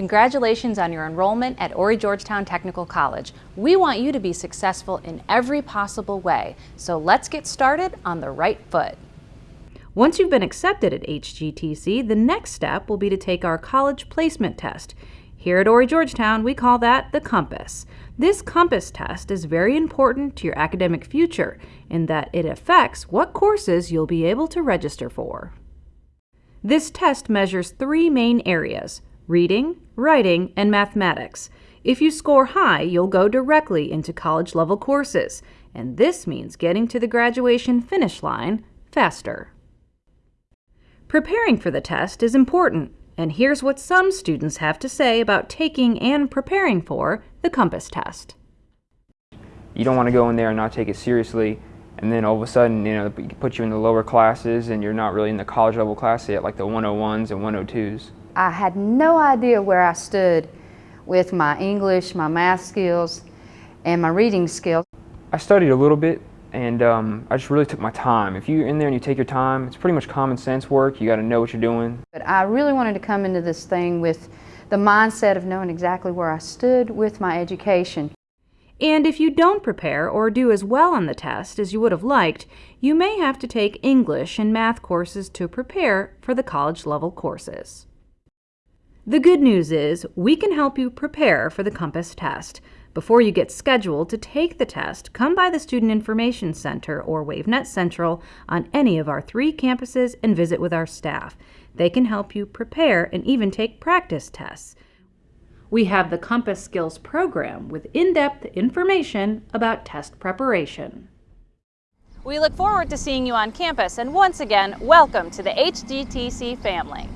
Congratulations on your enrollment at Horry Georgetown Technical College. We want you to be successful in every possible way, so let's get started on the right foot. Once you've been accepted at HGTC, the next step will be to take our college placement test. Here at Horry Georgetown, we call that the compass. This compass test is very important to your academic future in that it affects what courses you'll be able to register for. This test measures three main areas reading, writing, and mathematics. If you score high, you'll go directly into college level courses, and this means getting to the graduation finish line faster. Preparing for the test is important, and here's what some students have to say about taking and preparing for the COMPASS test. You don't want to go in there and not take it seriously, and then all of a sudden, you know, put you in the lower classes and you're not really in the college level class yet, like the 101s and 102s. I had no idea where I stood with my English, my math skills, and my reading skills. I studied a little bit, and um, I just really took my time. If you're in there and you take your time, it's pretty much common sense work. You got to know what you're doing. But I really wanted to come into this thing with the mindset of knowing exactly where I stood with my education. And if you don't prepare or do as well on the test as you would have liked, you may have to take English and math courses to prepare for the college level courses. The good news is we can help you prepare for the COMPASS test. Before you get scheduled to take the test, come by the Student Information Center or WaveNet Central on any of our three campuses and visit with our staff. They can help you prepare and even take practice tests. We have the Compass Skills program with in-depth information about test preparation. We look forward to seeing you on campus and once again, welcome to the HGTC family.